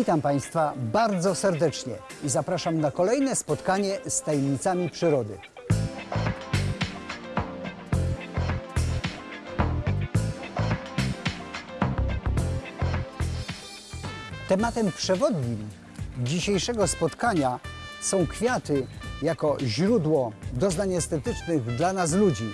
Witam Państwa bardzo serdecznie i zapraszam na kolejne spotkanie z tajemnicami przyrody. Tematem przewodnim dzisiejszego spotkania są kwiaty jako źródło doznań estetycznych dla nas ludzi.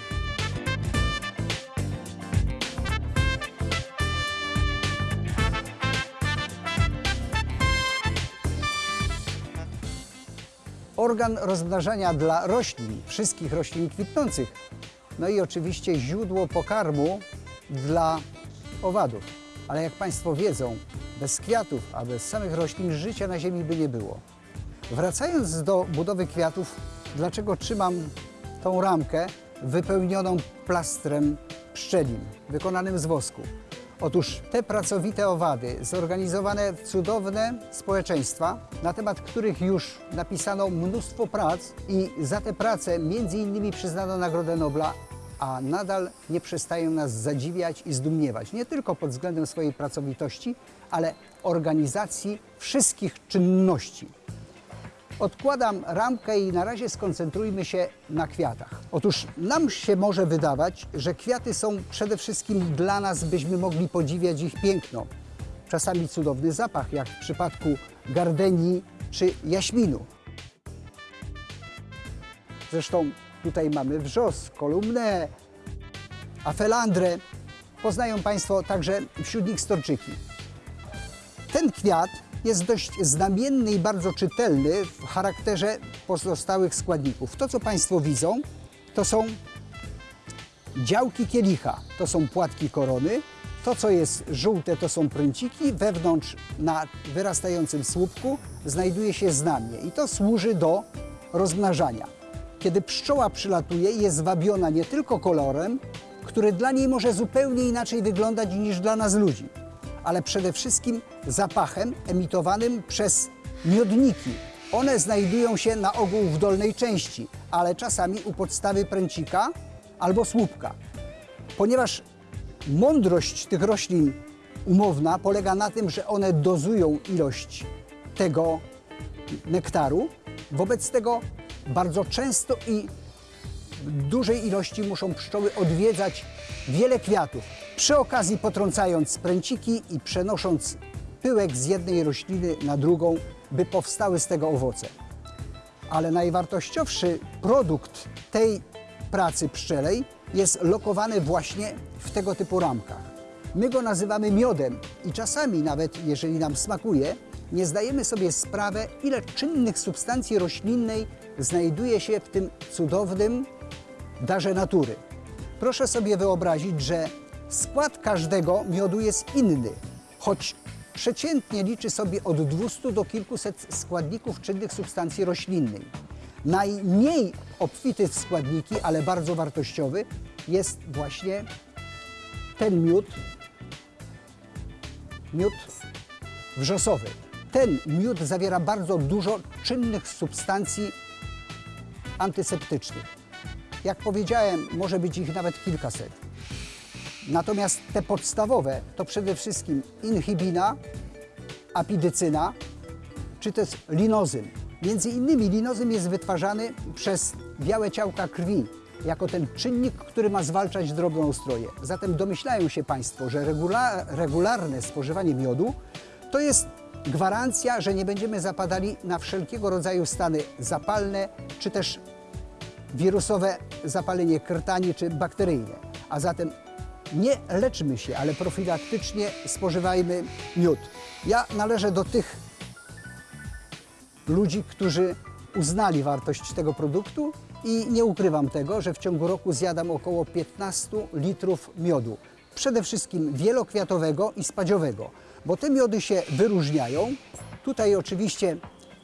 Organ rozmnażania dla roślin, wszystkich roślin kwitnących. No i oczywiście źródło pokarmu dla owadów. Ale jak Państwo wiedzą, bez kwiatów, a bez samych roślin życia na Ziemi by nie było. Wracając do budowy kwiatów, dlaczego trzymam tą ramkę wypełnioną plastrem pszczelim, wykonanym z wosku? Otóż te pracowite owady, zorganizowane w cudowne społeczeństwa, na temat których już napisano mnóstwo prac i za te prace między innymi przyznano Nagrodę Nobla, a nadal nie przestają nas zadziwiać i zdumiewać. Nie tylko pod względem swojej pracowitości, ale organizacji wszystkich czynności. Odkładam ramkę i na razie skoncentrujmy się na kwiatach. Otóż nam się może wydawać, że kwiaty są przede wszystkim dla nas, byśmy mogli podziwiać ich piękno. Czasami cudowny zapach, jak w przypadku gardenii czy jaśminu. Zresztą tutaj mamy wrzos, kolumnę, afelandrę. Poznają Państwo także wśród nich storczyki. Ten kwiat jest dość znamienny i bardzo czytelny w charakterze pozostałych składników. To, co Państwo widzą, to są działki kielicha, to są płatki korony. To, co jest żółte, to są pręciki. Wewnątrz na wyrastającym słupku znajduje się znamie i to służy do rozmnażania. Kiedy pszczoła przylatuje, jest wabiona nie tylko kolorem, który dla niej może zupełnie inaczej wyglądać niż dla nas ludzi ale przede wszystkim zapachem emitowanym przez miodniki. One znajdują się na ogół w dolnej części, ale czasami u podstawy pręcika albo słupka. Ponieważ mądrość tych roślin umowna polega na tym, że one dozują ilość tego nektaru, wobec tego bardzo często i dużej ilości muszą pszczoły odwiedzać wiele kwiatów, przy okazji potrącając pręciki i przenosząc pyłek z jednej rośliny na drugą, by powstały z tego owoce. Ale najwartościowszy produkt tej pracy pszczelej jest lokowany właśnie w tego typu ramkach. My go nazywamy miodem i czasami nawet, jeżeli nam smakuje, nie zdajemy sobie sprawy, ile czynnych substancji roślinnej znajduje się w tym cudownym darze natury. Proszę sobie wyobrazić, że skład każdego miodu jest inny, choć przeciętnie liczy sobie od 200 do kilkuset składników czynnych substancji roślinnej. Najmniej obfity w składniki, ale bardzo wartościowy jest właśnie ten miód, miód wrzosowy. Ten miód zawiera bardzo dużo czynnych substancji antyseptycznych. Jak powiedziałem, może być ich nawet kilkaset. Natomiast te podstawowe to przede wszystkim inhibina, apidycyna czy też linozym. Między innymi linozym jest wytwarzany przez białe ciałka krwi jako ten czynnik, który ma zwalczać drobnoustroje. Zatem domyślają się Państwo, że regula regularne spożywanie miodu to jest gwarancja, że nie będziemy zapadali na wszelkiego rodzaju stany zapalne czy też wirusowe zapalenie krtani czy bakteryjne. A zatem nie leczmy się, ale profilaktycznie spożywajmy miód. Ja należę do tych ludzi, którzy uznali wartość tego produktu i nie ukrywam tego, że w ciągu roku zjadam około 15 litrów miodu. Przede wszystkim wielokwiatowego i spadziowego, bo te miody się wyróżniają. Tutaj oczywiście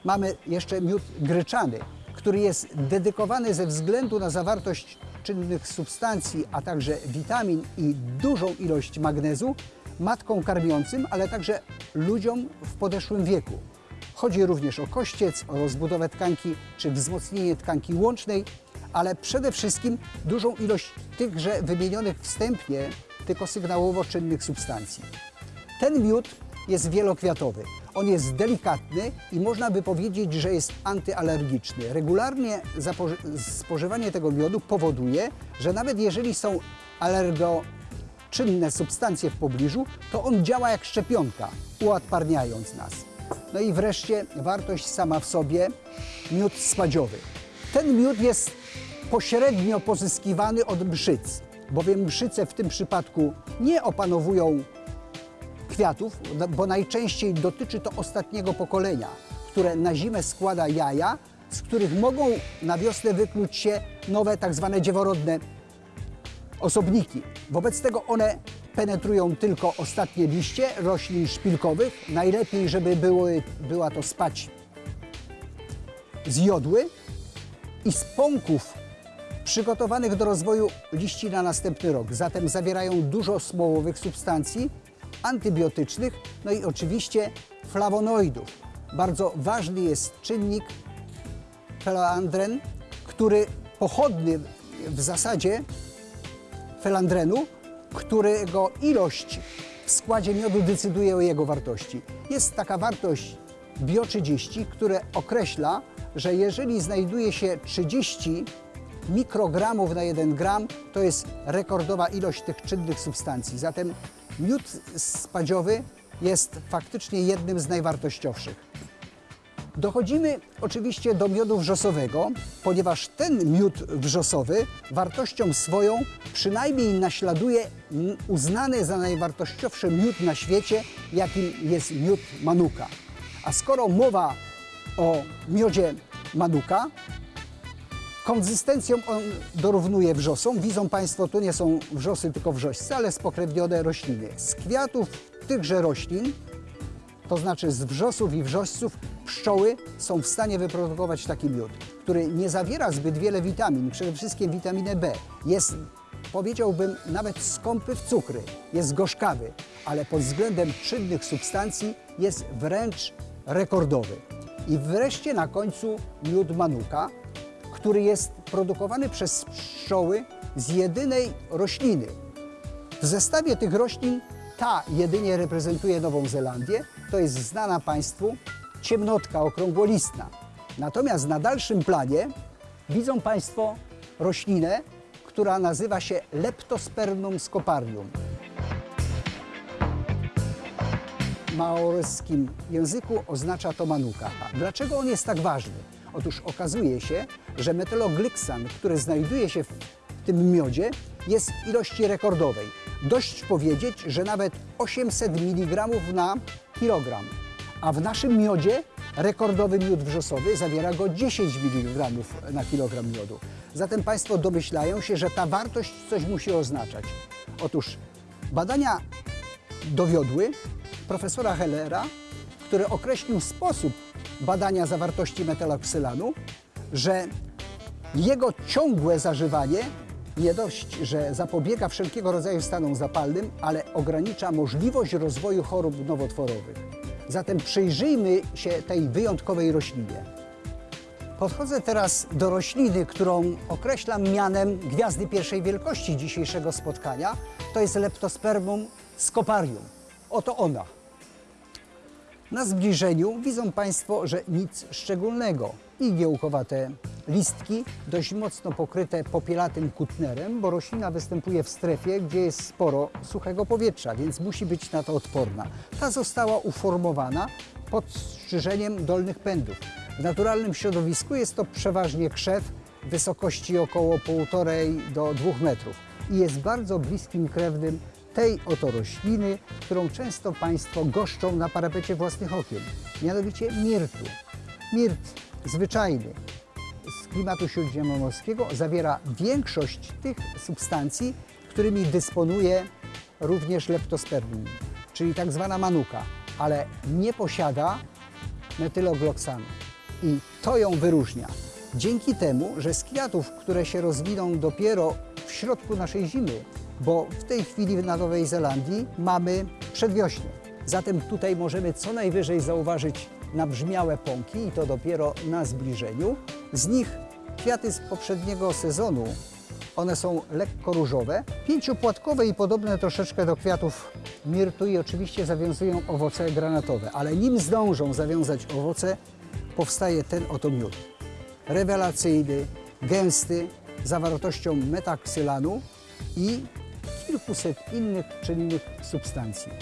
mamy jeszcze miód gryczany, który jest dedykowany ze względu na zawartość czynnych substancji, a także witamin i dużą ilość magnezu matką karmiącym, ale także ludziom w podeszłym wieku. Chodzi również o kościec, o rozbudowę tkanki czy wzmocnienie tkanki łącznej, ale przede wszystkim dużą ilość tychże wymienionych wstępnie, tylko sygnałowo czynnych substancji. Ten miód jest wielokwiatowy. On jest delikatny i można by powiedzieć, że jest antyalergiczny. Regularnie spożywanie tego miodu powoduje, że nawet jeżeli są alergoczynne substancje w pobliżu, to on działa jak szczepionka, uodparniając nas. No i wreszcie wartość sama w sobie, miód spadziowy. Ten miód jest pośrednio pozyskiwany od mszyc, bowiem mszyce w tym przypadku nie opanowują kwiatów, bo najczęściej dotyczy to ostatniego pokolenia, które na zimę składa jaja, z których mogą na wiosnę wykluć się nowe tak zwane dzieworodne osobniki. Wobec tego one penetrują tylko ostatnie liście roślin szpilkowych. Najlepiej, żeby były, była to spać z jodły i z pąków przygotowanych do rozwoju liści na następny rok. Zatem zawierają dużo smołowych substancji, antybiotycznych, no i oczywiście flawonoidów. Bardzo ważny jest czynnik felandren, który pochodny w zasadzie felandrenu, którego ilość w składzie miodu decyduje o jego wartości. Jest taka wartość bio-30, które określa, że jeżeli znajduje się 30 mikrogramów na 1 gram, to jest rekordowa ilość tych czynnych substancji. Zatem miód spadziowy jest faktycznie jednym z najwartościowszych. Dochodzimy oczywiście do miodu wrzosowego, ponieważ ten miód wrzosowy wartością swoją przynajmniej naśladuje uznany za najwartościowszy miód na świecie, jakim jest miód manuka. A skoro mowa o miodzie manuka, Konsystencją on dorównuje wrzosom. Widzą Państwo, tu nie są wrzosy, tylko wrzośce, ale spokrewnione rośliny. Z kwiatów tychże roślin, to znaczy z wrzosów i wrzośców, pszczoły są w stanie wyprodukować taki miód, który nie zawiera zbyt wiele witamin, przede wszystkim witaminę B. Jest, powiedziałbym, nawet skąpy w cukry, jest gorzkawy, ale pod względem czynnych substancji jest wręcz rekordowy. I wreszcie na końcu miód manuka, który jest produkowany przez pszczoły z jedynej rośliny. W zestawie tych roślin ta jedynie reprezentuje Nową Zelandię, to jest znana Państwu ciemnotka okrągłolistna. Natomiast na dalszym planie widzą Państwo roślinę, która nazywa się Leptospermum scoparium. W maoryskim języku oznacza to manuka. Dlaczego on jest tak ważny? Otóż okazuje się, że metyloglyksan, który znajduje się w tym miodzie, jest w ilości rekordowej. Dość powiedzieć, że nawet 800 mg na kilogram. A w naszym miodzie rekordowy miód wrzosowy zawiera go 10 mg na kilogram miodu. Zatem Państwo domyślają się, że ta wartość coś musi oznaczać. Otóż badania dowiodły profesora Hellera, który określił sposób badania zawartości metyloksylanu, że jego ciągłe zażywanie nie dość, że zapobiega wszelkiego rodzaju stanom zapalnym, ale ogranicza możliwość rozwoju chorób nowotworowych. Zatem przyjrzyjmy się tej wyjątkowej roślinie. Podchodzę teraz do rośliny, którą określam mianem gwiazdy pierwszej wielkości dzisiejszego spotkania. To jest Leptospermum scoparium. Oto ona. Na zbliżeniu widzą Państwo, że nic szczególnego. Igiełkowate listki, dość mocno pokryte popielatym kutnerem, bo roślina występuje w strefie, gdzie jest sporo suchego powietrza, więc musi być na to odporna. Ta została uformowana pod strzyżeniem dolnych pędów. W naturalnym środowisku jest to przeważnie krzew wysokości około 1,5 do 2 metrów i jest bardzo bliskim krewnym tej oto rośliny, którą często Państwo goszczą na parapecie własnych okien, mianowicie mirtu. Mirt zwyczajny z klimatu śródziemnomorskiego zawiera większość tych substancji, którymi dysponuje również leptospermum, czyli tak zwana manuka, ale nie posiada metylogloksanu. I to ją wyróżnia. Dzięki temu, że z kwiatów, które się rozwiną dopiero w środku naszej zimy, bo w tej chwili na Nowej Zelandii mamy przedwiośnie. Zatem tutaj możemy co najwyżej zauważyć nabrzmiałe pąki i to dopiero na zbliżeniu. Z nich kwiaty z poprzedniego sezonu One są lekko różowe, pięciopłatkowe i podobne troszeczkę do kwiatów mirtu i oczywiście zawiązują owoce granatowe, ale nim zdążą zawiązać owoce, powstaje ten oto miód. Rewelacyjny, gęsty, zawartością metaksylanu i kilkuset innych czynnych substancji.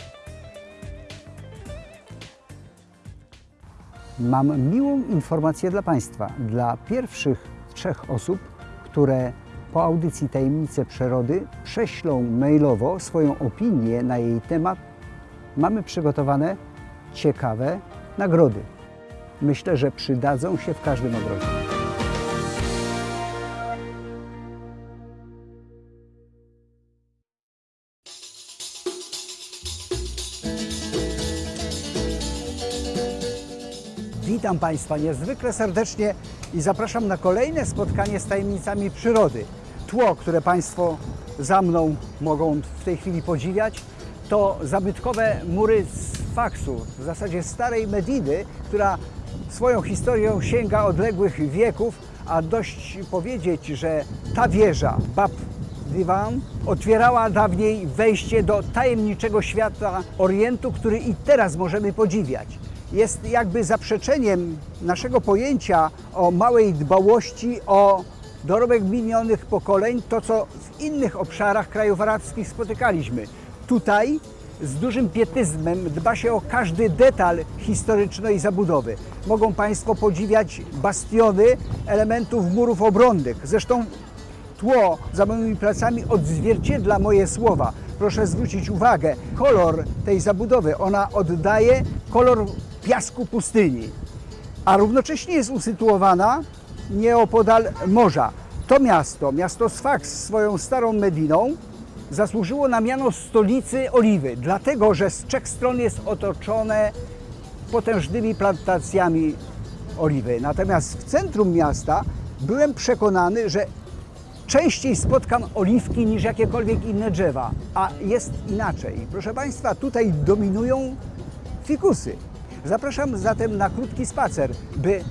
Mam miłą informację dla Państwa. Dla pierwszych trzech osób, które po audycji Tajemnice Przyrody prześlą mailowo swoją opinię na jej temat, mamy przygotowane ciekawe nagrody. Myślę, że przydadzą się w każdym ogrodzie. Witam Państwa niezwykle serdecznie i zapraszam na kolejne spotkanie z tajemnicami przyrody. Tło, które Państwo za mną mogą w tej chwili podziwiać, to zabytkowe mury z faksu, w zasadzie starej Medidy, która swoją historią sięga odległych wieków, a dość powiedzieć, że ta wieża, Bab Divan, otwierała dawniej wejście do tajemniczego świata Orientu, który i teraz możemy podziwiać jest jakby zaprzeczeniem naszego pojęcia o małej dbałości o dorobek minionych pokoleń, to co w innych obszarach krajów arabskich spotykaliśmy. Tutaj z dużym pietyzmem dba się o każdy detal historycznej zabudowy. Mogą Państwo podziwiać bastiony elementów murów obronnych. Zresztą tło za moimi plecami odzwierciedla moje słowa. Proszę zwrócić uwagę, kolor tej zabudowy, ona oddaje kolor piasku pustyni, a równocześnie jest usytuowana nieopodal morza. To miasto, miasto Sfax swoją starą Mediną, zasłużyło na miano stolicy oliwy, dlatego że z trzech stron jest otoczone potężnymi plantacjami oliwy. Natomiast w centrum miasta byłem przekonany, że częściej spotkam oliwki niż jakiekolwiek inne drzewa, a jest inaczej. Proszę Państwa, tutaj dominują fikusy. Zapraszam zatem na krótki spacer, by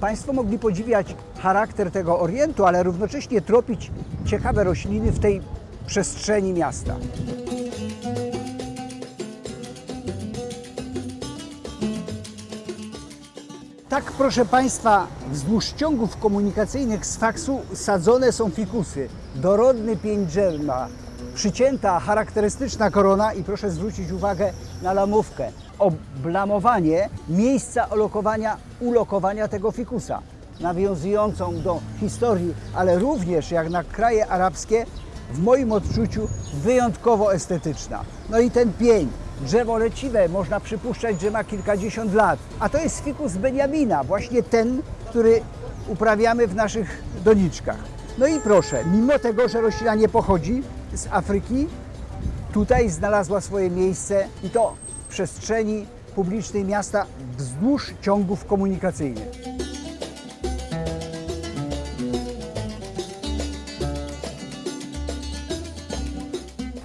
Państwo mogli podziwiać charakter tego Orientu, ale równocześnie tropić ciekawe rośliny w tej przestrzeni miasta. Tak, proszę Państwa, wzdłuż ciągów komunikacyjnych z faksu sadzone są fikusy. Dorodny pień przycięta, charakterystyczna korona i proszę zwrócić uwagę na lamówkę. Oblamowanie miejsca ulokowania tego fikusa, nawiązującą do historii, ale również jak na kraje arabskie, w moim odczuciu wyjątkowo estetyczna. No i ten pień, drzewo leciwe, można przypuszczać, że ma kilkadziesiąt lat, a to jest fikus Beniamina, właśnie ten, który uprawiamy w naszych doniczkach. No i proszę, mimo tego, że roślina nie pochodzi z Afryki, tutaj znalazła swoje miejsce i to przestrzeni publicznej miasta wzdłuż ciągów komunikacyjnych.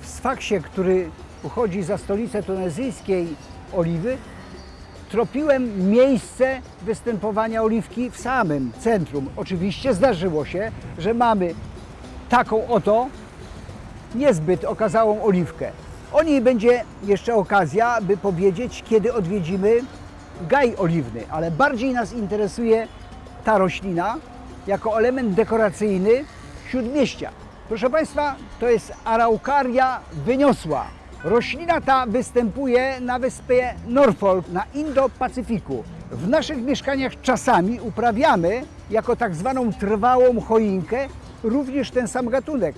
W Sfaksie, który uchodzi za stolicę tunezyjskiej oliwy, tropiłem miejsce występowania oliwki w samym centrum. Oczywiście zdarzyło się, że mamy taką oto niezbyt okazałą oliwkę. O niej będzie jeszcze okazja, by powiedzieć, kiedy odwiedzimy gaj oliwny, ale bardziej nas interesuje ta roślina jako element dekoracyjny śródmieścia. Proszę Państwa, to jest araukaria wyniosła. Roślina ta występuje na wyspie Norfolk na Indo-Pacyfiku. W naszych mieszkaniach czasami uprawiamy jako tak zwaną trwałą choinkę również ten sam gatunek.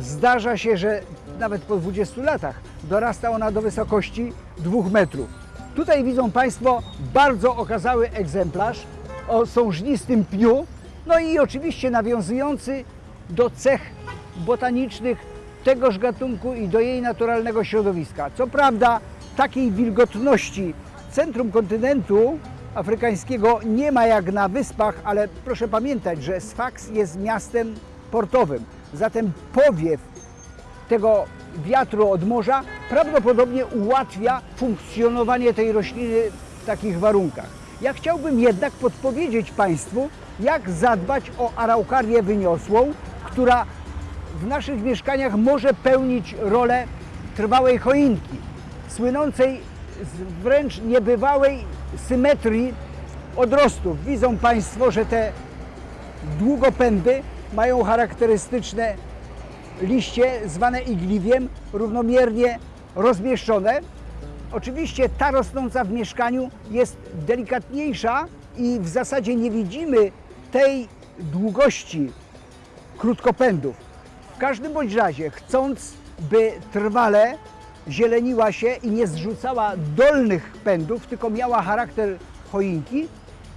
Zdarza się, że nawet po 20 latach dorasta ona do wysokości 2 metrów. Tutaj widzą Państwo bardzo okazały egzemplarz o sążnistym pniu, no i oczywiście nawiązujący do cech botanicznych tegoż gatunku i do jej naturalnego środowiska. Co prawda takiej wilgotności centrum kontynentu afrykańskiego nie ma jak na wyspach, ale proszę pamiętać, że Sfax jest miastem portowym. Zatem powiew tego wiatru od morza prawdopodobnie ułatwia funkcjonowanie tej rośliny w takich warunkach. Ja chciałbym jednak podpowiedzieć Państwu, jak zadbać o araukarię wyniosłą, która w naszych mieszkaniach może pełnić rolę trwałej choinki, słynącej z wręcz niebywałej symetrii odrostów. Widzą Państwo, że te długopędy mają charakterystyczne liście zwane igliwiem, równomiernie rozmieszczone. Oczywiście ta rosnąca w mieszkaniu jest delikatniejsza i w zasadzie nie widzimy tej długości krótkopędów. W każdym bądź razie, chcąc, by trwale zieleniła się i nie zrzucała dolnych pędów, tylko miała charakter choinki,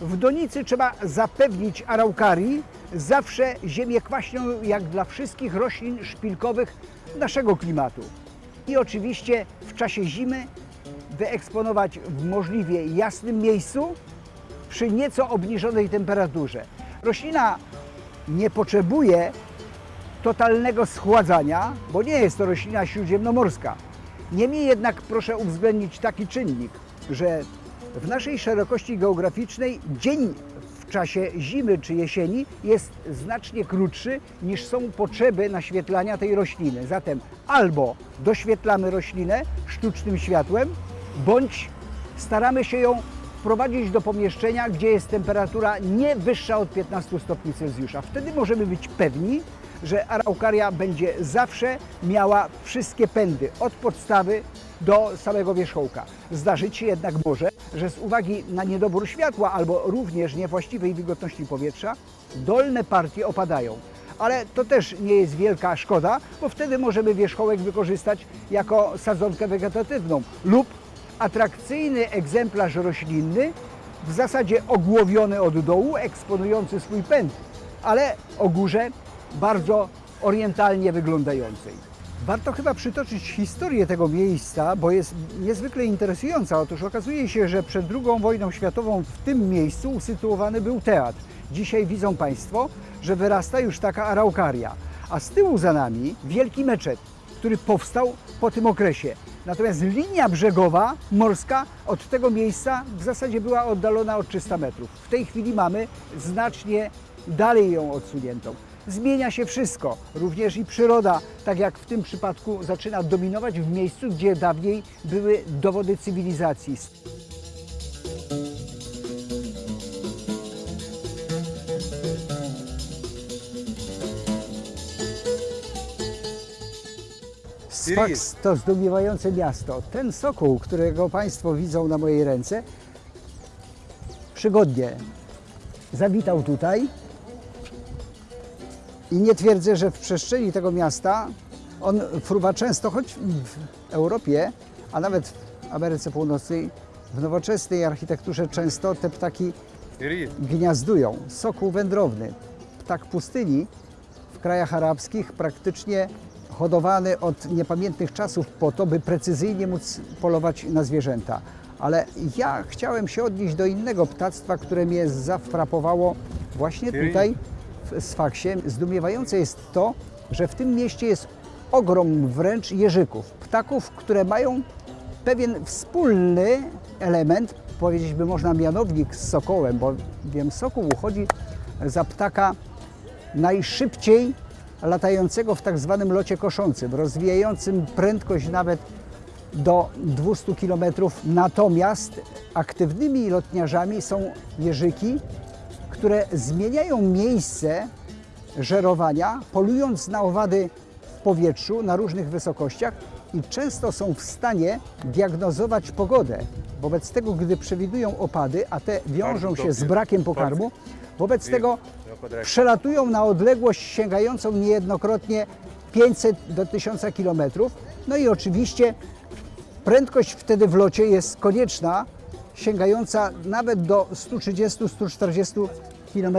w donicy trzeba zapewnić araukarii zawsze ziemię kwaśną, jak dla wszystkich roślin szpilkowych naszego klimatu. I oczywiście w czasie zimy wyeksponować w możliwie jasnym miejscu przy nieco obniżonej temperaturze. Roślina nie potrzebuje totalnego schładzania, bo nie jest to roślina śródziemnomorska. Niemniej jednak proszę uwzględnić taki czynnik, że w naszej szerokości geograficznej dzień w czasie zimy czy jesieni jest znacznie krótszy niż są potrzeby naświetlania tej rośliny. Zatem albo doświetlamy roślinę sztucznym światłem, bądź staramy się ją wprowadzić do pomieszczenia, gdzie jest temperatura nie wyższa od 15 stopni Celsjusza. Wtedy możemy być pewni, że araukaria będzie zawsze miała wszystkie pędy, od podstawy do samego wierzchołka. Zdarzyć się jednak może, że z uwagi na niedobór światła albo również niewłaściwej wilgotności powietrza, dolne partie opadają. Ale to też nie jest wielka szkoda, bo wtedy możemy wierzchołek wykorzystać jako sadzonkę wegetatywną lub atrakcyjny egzemplarz roślinny, w zasadzie ogłowiony od dołu, eksponujący swój pęd, ale o górze bardzo orientalnie wyglądającej. Warto chyba przytoczyć historię tego miejsca, bo jest niezwykle interesująca. Otóż okazuje się, że przed II wojną światową w tym miejscu usytuowany był teatr. Dzisiaj widzą Państwo, że wyrasta już taka araukaria, a z tyłu za nami wielki meczet, który powstał po tym okresie. Natomiast linia brzegowa morska od tego miejsca w zasadzie była oddalona od 300 metrów. W tej chwili mamy znacznie dalej ją odsuniętą. Zmienia się wszystko, również i przyroda, tak jak w tym przypadku zaczyna dominować w miejscu, gdzie dawniej były dowody cywilizacji. Sfaks to zdumiewające miasto. Ten sokół, którego Państwo widzą na mojej ręce, przygodnie zawitał tutaj i nie twierdzę, że w przestrzeni tego miasta on fruwa często, choć w Europie, a nawet w Ameryce Północnej, w nowoczesnej architekturze często te ptaki gniazdują. Sokół wędrowny, ptak pustyni w krajach arabskich praktycznie hodowany od niepamiętnych czasów po to, by precyzyjnie móc polować na zwierzęta. Ale ja chciałem się odnieść do innego ptactwa, które mnie zafrapowało właśnie tutaj w Sfaksie. Zdumiewające jest to, że w tym mieście jest ogrom wręcz jeżyków, ptaków, które mają pewien wspólny element, powiedzieć by można mianownik z sokołem, bo wiem, sokół uchodzi za ptaka najszybciej latającego w tak zwanym locie koszącym, rozwijającym prędkość nawet do 200 km. Natomiast aktywnymi lotniarzami są jeżyki, które zmieniają miejsce żerowania, polując na owady w powietrzu na różnych wysokościach i często są w stanie diagnozować pogodę. Wobec tego, gdy przewidują opady, a te wiążą się z brakiem pokarmu, wobec tego przelatują na odległość sięgającą niejednokrotnie 500 do 1000 km. No i oczywiście prędkość wtedy w locie jest konieczna, sięgająca nawet do 130-140 km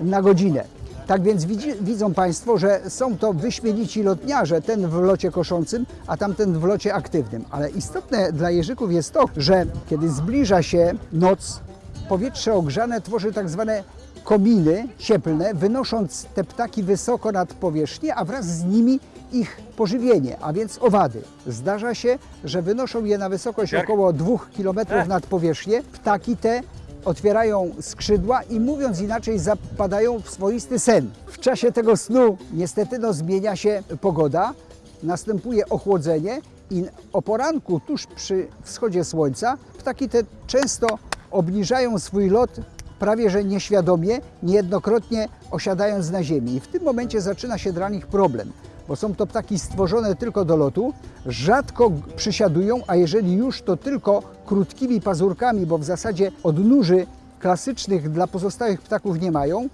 na godzinę. Tak więc widzi, widzą Państwo, że są to wyśmienici lotniarze, ten w locie koszącym, a tamten w locie aktywnym. Ale istotne dla jeżyków jest to, że kiedy zbliża się noc, powietrze ogrzane tworzy tak zwane kominy cieplne, wynosząc te ptaki wysoko nad powierzchnię, a wraz z nimi ich pożywienie, a więc owady. Zdarza się, że wynoszą je na wysokość około 2 km nad powierzchnię. Ptaki te otwierają skrzydła i mówiąc inaczej zapadają w swoisty sen. W czasie tego snu niestety no, zmienia się pogoda, następuje ochłodzenie i o poranku tuż przy wschodzie słońca ptaki te często obniżają swój lot prawie że nieświadomie, niejednokrotnie osiadając na ziemi. I w tym momencie zaczyna się dla nich problem, bo są to ptaki stworzone tylko do lotu, rzadko przysiadują, a jeżeli już, to tylko krótkimi pazurkami, bo w zasadzie odnóży klasycznych dla pozostałych ptaków nie mają.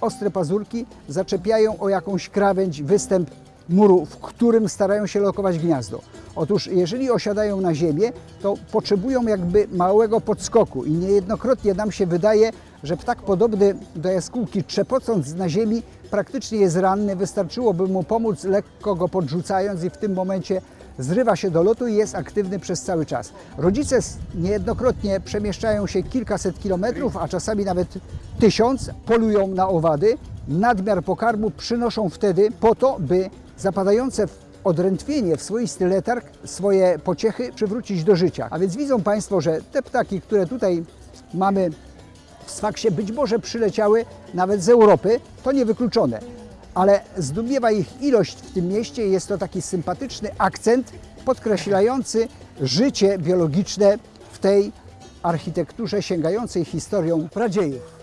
Ostre pazurki zaczepiają o jakąś krawędź, występ muru, w którym starają się lokować gniazdo. Otóż jeżeli osiadają na ziemię, to potrzebują jakby małego podskoku i niejednokrotnie nam się wydaje, że ptak podobny do jaskółki trzepocąc na ziemi praktycznie jest ranny, wystarczyłoby mu pomóc lekko go podrzucając i w tym momencie zrywa się do lotu i jest aktywny przez cały czas. Rodzice niejednokrotnie przemieszczają się kilkaset kilometrów, a czasami nawet tysiąc, polują na owady, nadmiar pokarmu przynoszą wtedy po to, by zapadające odrętwienie, w swoisty letarg, swoje pociechy przywrócić do życia. A więc widzą Państwo, że te ptaki, które tutaj mamy w Sfaksie, być może przyleciały nawet z Europy, to niewykluczone. Ale zdumiewa ich ilość w tym mieście jest to taki sympatyczny akcent podkreślający życie biologiczne w tej architekturze sięgającej historią pradziejów.